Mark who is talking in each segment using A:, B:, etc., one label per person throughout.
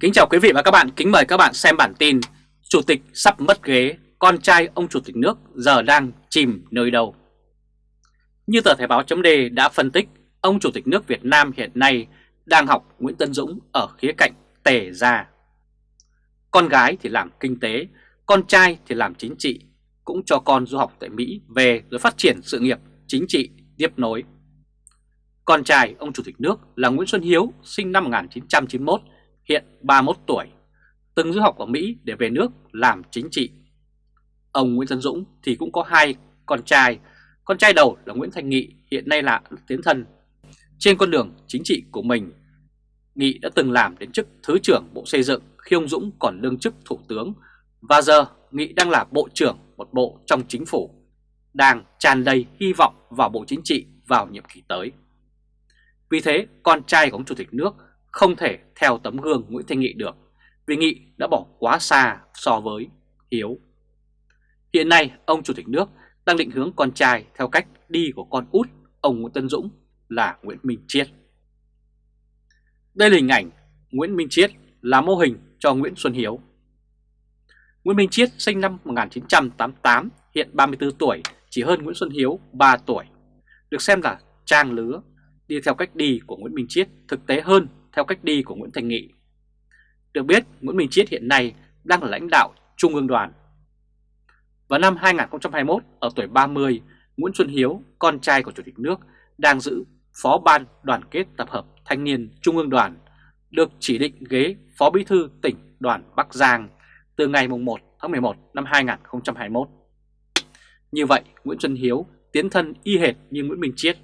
A: Kính chào quý vị và các bạn, kính mời các bạn xem bản tin Chủ tịch sắp mất ghế, con trai ông Chủ tịch nước giờ đang chìm nơi đâu. Như tờ Thể báo chấm đã phân tích, ông Chủ tịch nước Việt Nam hiện nay đang học Nguyễn Tân Dũng ở khía cạnh tề gia. Con gái thì làm kinh tế, con trai thì làm chính trị, cũng cho con du học tại Mỹ về rồi phát triển sự nghiệp chính trị tiếp nối. Con trai ông Chủ tịch nước là Nguyễn Xuân Hiếu, sinh năm 1991 hiện 31 tuổi, từng du học ở Mỹ để về nước làm chính trị. Ông Nguyễn Tân Dũng thì cũng có hai con trai, con trai đầu là Nguyễn Thành Nghị hiện nay là tiến thân. Trên con đường chính trị của mình, Nghị đã từng làm đến chức Thứ trưởng Bộ Xây dựng khi ông Dũng còn đương chức Thủ tướng và giờ Nghị đang là Bộ trưởng một bộ trong chính phủ, đang tràn đầy hy vọng vào Bộ Chính trị vào nhiệm kỳ tới. Vì thế, con trai của ông Chủ tịch nước không thể theo tấm gương Nguyễn Thanh Nghị được vì Nghị đã bỏ quá xa so với Hiếu. Hiện nay ông Chủ tịch nước đang định hướng con trai theo cách đi của con út ông Nguyễn Tân Dũng là Nguyễn Minh Chiết. Đây là hình ảnh Nguyễn Minh Chiết là mô hình cho Nguyễn Xuân Hiếu. Nguyễn Minh Chiết sinh năm 1988, hiện 34 tuổi, chỉ hơn Nguyễn Xuân Hiếu 3 tuổi. Được xem là trang lứa, đi theo cách đi của Nguyễn Minh Chiết thực tế hơn theo cách đi của Nguyễn Thành Nghị. Được biết, Nguyễn Minh Chiết hiện nay đang là lãnh đạo Trung ương đoàn. Vào năm 2021, ở tuổi 30, Nguyễn Xuân Hiếu, con trai của Chủ tịch nước, đang giữ Phó Ban Đoàn kết Tập hợp Thanh niên Trung ương đoàn, được chỉ định ghế Phó Bí thư tỉnh đoàn Bắc Giang từ ngày 1 tháng 11 năm 2021. Như vậy, Nguyễn Xuân Hiếu tiến thân y hệt như Nguyễn Minh Chiết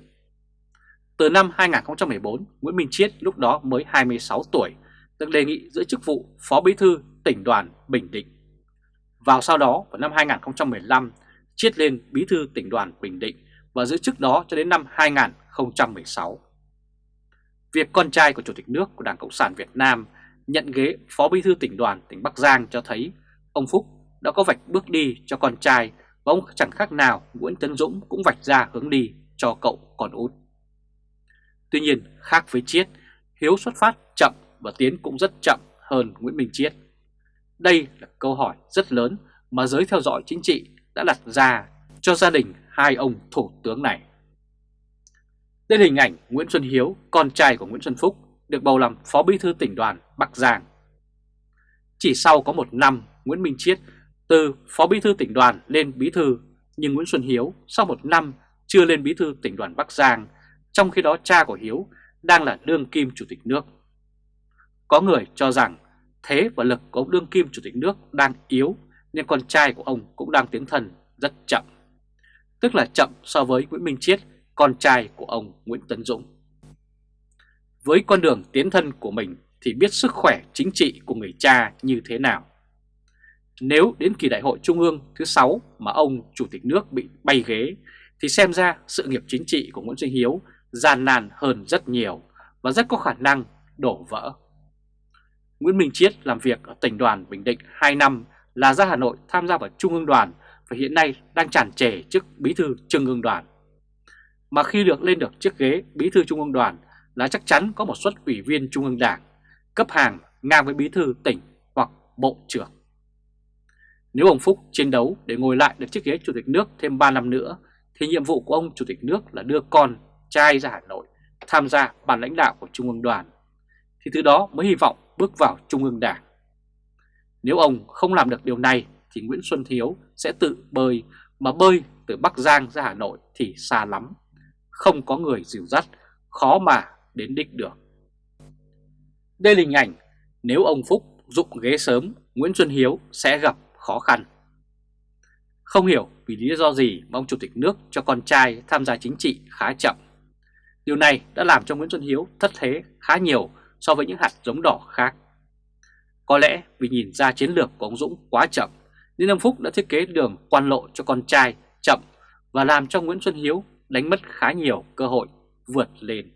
A: từ năm 2014, Nguyễn Minh Chiết lúc đó mới 26 tuổi, được đề nghị giữ chức vụ Phó Bí thư tỉnh đoàn Bình Định. Vào sau đó, vào năm 2015, Chiết lên Bí thư tỉnh đoàn Bình Định và giữ chức đó cho đến năm 2016. Việc con trai của Chủ tịch nước của Đảng Cộng sản Việt Nam nhận ghế Phó Bí thư tỉnh đoàn tỉnh Bắc Giang cho thấy ông Phúc đã có vạch bước đi cho con trai và ông chẳng khác nào Nguyễn Tấn Dũng cũng vạch ra hướng đi cho cậu con út. Tuy nhiên khác với Chiết, Hiếu xuất phát chậm và Tiến cũng rất chậm hơn Nguyễn Minh Chiết. Đây là câu hỏi rất lớn mà giới theo dõi chính trị đã đặt ra cho gia đình hai ông thủ tướng này. Đây là hình ảnh Nguyễn Xuân Hiếu, con trai của Nguyễn Xuân Phúc, được bầu làm Phó Bí thư tỉnh đoàn Bắc Giang. Chỉ sau có một năm, Nguyễn Minh Chiết từ Phó Bí thư tỉnh đoàn lên Bí thư, nhưng Nguyễn Xuân Hiếu sau một năm chưa lên Bí thư tỉnh đoàn Bắc Giang trong khi đó cha của Hiếu đang là đương kim chủ tịch nước. Có người cho rằng thế và lực của ông đương kim chủ tịch nước đang yếu nên con trai của ông cũng đang tiến thần rất chậm. Tức là chậm so với Nguyễn Minh Chiết, con trai của ông Nguyễn Tấn Dũng. Với con đường tiến thân của mình thì biết sức khỏe chính trị của người cha như thế nào. Nếu đến kỳ đại hội trung ương thứ 6 mà ông chủ tịch nước bị bay ghế thì xem ra sự nghiệp chính trị của Nguyễn Sinh Hiếu gian nan hơn rất nhiều và rất có khả năng đổ vỡ. Nguyễn Minh Chiết làm việc ở tỉnh đoàn Bình Định 2 năm là ra Hà Nội tham gia vào Trung ương đoàn và hiện nay đang tràn trề chức bí thư Trung ương đoàn. Mà khi được lên được chiếc ghế bí thư Trung ương đoàn là chắc chắn có một suất ủy viên Trung ương đảng, cấp hàng ngang với bí thư tỉnh hoặc bộ trưởng. Nếu ông Phúc chiến đấu để ngồi lại được chiếc ghế chủ tịch nước thêm 3 năm nữa thì nhiệm vụ của ông chủ tịch nước là đưa con trai ra Hà Nội tham gia ban lãnh đạo của Trung ương đoàn, thì từ đó mới hy vọng bước vào Trung ương Đảng. Nếu ông không làm được điều này thì Nguyễn Xuân Thiếu sẽ tự bơi, mà bơi từ Bắc Giang ra Hà Nội thì xa lắm, không có người dìu dắt, khó mà đến đích được. Đây là hình ảnh nếu ông Phúc dụng ghế sớm, Nguyễn Xuân Hiếu sẽ gặp khó khăn. Không hiểu vì lý do gì mà ông Chủ tịch nước cho con trai tham gia chính trị khá chậm. Điều này đã làm cho Nguyễn Xuân Hiếu thất thế khá nhiều so với những hạt giống đỏ khác. Có lẽ vì nhìn ra chiến lược của ông Dũng quá chậm, nên ông Phúc đã thiết kế đường quan lộ cho con trai chậm và làm cho Nguyễn Xuân Hiếu đánh mất khá nhiều cơ hội vượt lên.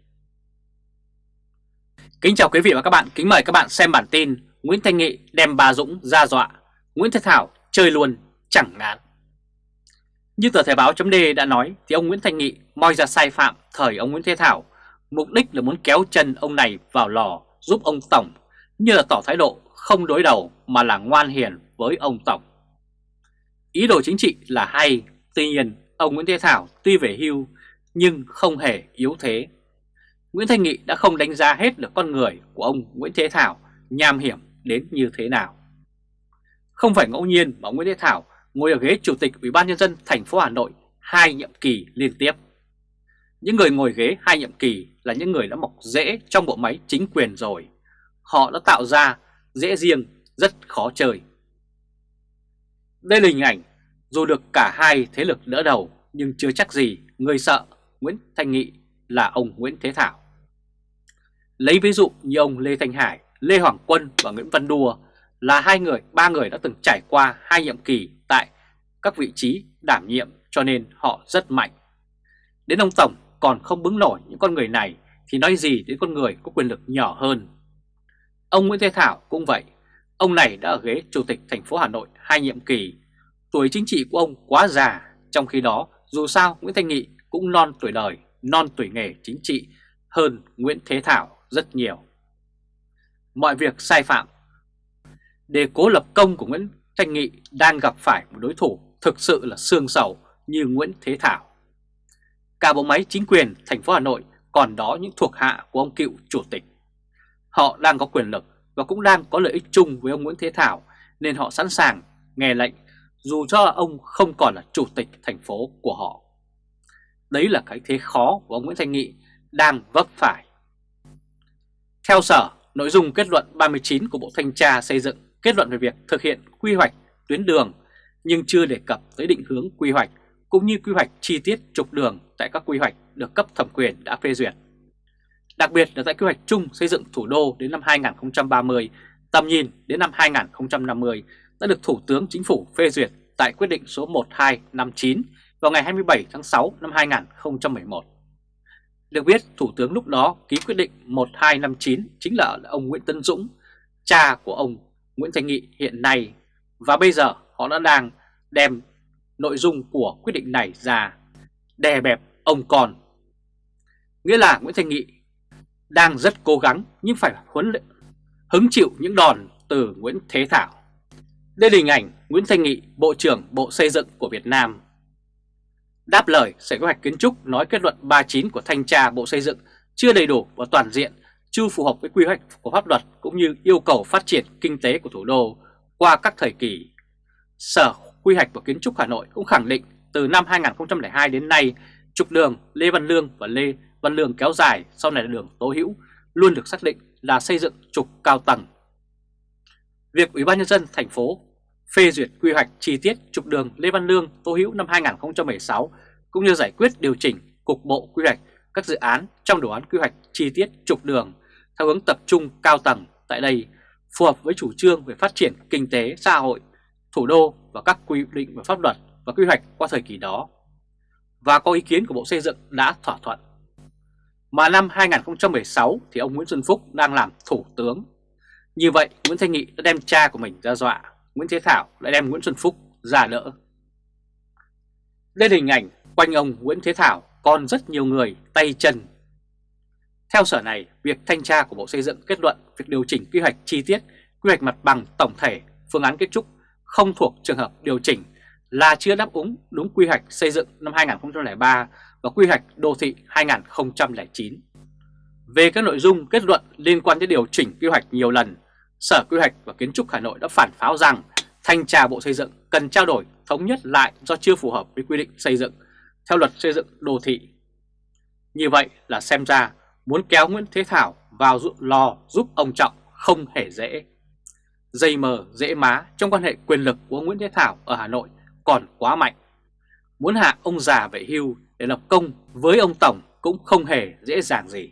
A: Kính chào quý vị và các bạn, kính mời các bạn xem bản tin Nguyễn Thanh Nghị đem bà Dũng ra dọa, Nguyễn Thế Thảo chơi luôn chẳng ngán. Như tờ Thời báo chấm đã nói thì ông Nguyễn Thanh Nghị moi ra sai phạm thời ông Nguyễn Thế Thảo, mục đích là muốn kéo chân ông này vào lò giúp ông Tổng như là tỏ thái độ không đối đầu mà là ngoan hiền với ông Tổng. Ý đồ chính trị là hay, tuy nhiên ông Nguyễn Thế Thảo tuy về hưu nhưng không hề yếu thế. Nguyễn Thanh Nghị đã không đánh giá hết được con người của ông Nguyễn Thế Thảo nham hiểm đến như thế nào. Không phải ngẫu nhiên mà ông Nguyễn Thế Thảo ngồi ở ghế Chủ tịch Ủy ban Nhân dân thành phố Hà Nội hai nhiệm kỳ liên tiếp. Những người ngồi ghế hai nhiệm kỳ là những người đã mọc rễ trong bộ máy chính quyền rồi. Họ đã tạo ra rễ riêng rất khó chơi. Đây là hình ảnh dù được cả hai thế lực đỡ đầu nhưng chưa chắc gì người sợ Nguyễn Thanh Nghị là ông Nguyễn Thế Thảo. Lấy ví dụ như ông Lê Thanh Hải, Lê Hoàng Quân và Nguyễn Văn Đùa là hai người, ba người đã từng trải qua hai nhiệm kỳ tại các vị trí đảm nhiệm cho nên họ rất mạnh. Đến ông Tổng còn không bứng nổi những con người này thì nói gì đến con người có quyền lực nhỏ hơn. Ông Nguyễn Thế Thảo cũng vậy, ông này đã ở ghế Chủ tịch thành phố Hà Nội hai nhiệm kỳ. Tuổi chính trị của ông quá già, trong khi đó dù sao Nguyễn Thanh Nghị cũng non tuổi đời, non tuổi nghề chính trị hơn Nguyễn Thế Thảo rất nhiều. Mọi việc sai phạm để cố lập công của Nguyễn Thanh Nghị đang gặp phải một đối thủ thực sự là xương sầu như Nguyễn Thế Thảo. Cả bộ máy chính quyền thành phố Hà Nội còn đó những thuộc hạ của ông cựu chủ tịch. Họ đang có quyền lực và cũng đang có lợi ích chung với ông Nguyễn Thế Thảo nên họ sẵn sàng nghe lệnh dù cho ông không còn là chủ tịch thành phố của họ. Đấy là cái thế khó của ông Nguyễn Thanh Nghị đang vấp phải. Theo Sở, nội dung kết luận 39 của Bộ Thanh tra xây dựng kết luận về việc thực hiện quy hoạch tuyến đường nhưng chưa đề cập tới định hướng quy hoạch cũng như quy hoạch chi tiết trục đường tại các quy hoạch được cấp thẩm quyền đã phê duyệt. Đặc biệt là tại quy hoạch chung xây dựng thủ đô đến năm 2030, tầm nhìn đến năm 2050 đã được Thủ tướng Chính phủ phê duyệt tại quyết định số 1259 vào ngày 27 tháng 6 năm 2011. Được biết, Thủ tướng lúc đó ký quyết định 1259 chính là ông Nguyễn Tân Dũng, cha của ông Nguyễn Thành Nghị hiện nay, và bây giờ họ đã đang đem nội dung của quyết định này ra đè bẹp ông con. Nghĩa là Nguyễn Thành Nghị đang rất cố gắng nhưng phải huấn luyện, hứng chịu những đòn từ Nguyễn Thế Thảo. Đây là hình ảnh Nguyễn Thanh Nghị, Bộ trưởng Bộ Xây dựng của Việt Nam. Đáp lời Sở Kế hoạch Kiến trúc nói kết luận 39 của Thanh tra Bộ Xây dựng chưa đầy đủ và toàn diện, chưa phù hợp với quy hoạch của pháp luật cũng như yêu cầu phát triển kinh tế của thủ đô qua các thời kỳ. Sở Quy hoạch và Kiến trúc Hà Nội cũng khẳng định từ năm 2002 đến nay, trục đường Lê Văn Lương và Lê Văn Lương kéo dài sau này là đường Tố Hữu luôn được xác định là xây dựng trục cao tầng. Việc Ủy ban nhân dân thành phố phê duyệt quy hoạch chi tiết trục đường Lê Văn Lương Tô Hữu năm 2016 cũng như giải quyết điều chỉnh cục bộ quy hoạch các dự án trong đồ án quy hoạch chi tiết trục đường theo hướng tập trung cao tầng tại đây phù hợp với chủ trương về phát triển kinh tế xã hội, thủ đô và các quy định về pháp luật và quy hoạch qua thời kỳ đó và có ý kiến của Bộ Xây dựng đã thỏa thuận. Mà năm 2016 thì ông Nguyễn Xuân Phúc đang làm thủ tướng. Như vậy Nguyễn Thanh Nghị đã đem cha của mình ra dọa, Nguyễn Thế Thảo lại đem Nguyễn Xuân Phúc ra đỡ. Đây là hình ảnh quanh ông Nguyễn Thế Thảo còn rất nhiều người tay chân. Theo sở này, việc thanh tra của Bộ Xây dựng kết luận việc điều chỉnh quy hoạch chi tiết, quy hoạch mặt bằng tổng thể, phương án kết trúc không thuộc trường hợp điều chỉnh là chưa đáp ứng đúng quy hoạch xây dựng năm 2003 và quy hoạch đô thị 2009. Về các nội dung kết luận liên quan đến điều chỉnh quy hoạch nhiều lần, Sở Quy hoạch và Kiến trúc Hà Nội đã phản pháo rằng thanh tra Bộ Xây dựng cần trao đổi thống nhất lại do chưa phù hợp với quy định xây dựng theo luật xây dựng đô thị. Như vậy là xem ra muốn kéo Nguyễn Thế Thảo vào lò giúp ông Trọng không hề dễ. Dây mờ, dễ má trong quan hệ quyền lực của Nguyễn Thế Thảo ở Hà Nội còn quá mạnh. Muốn hạ ông già về hưu để lập công với ông Tổng cũng không hề dễ dàng gì.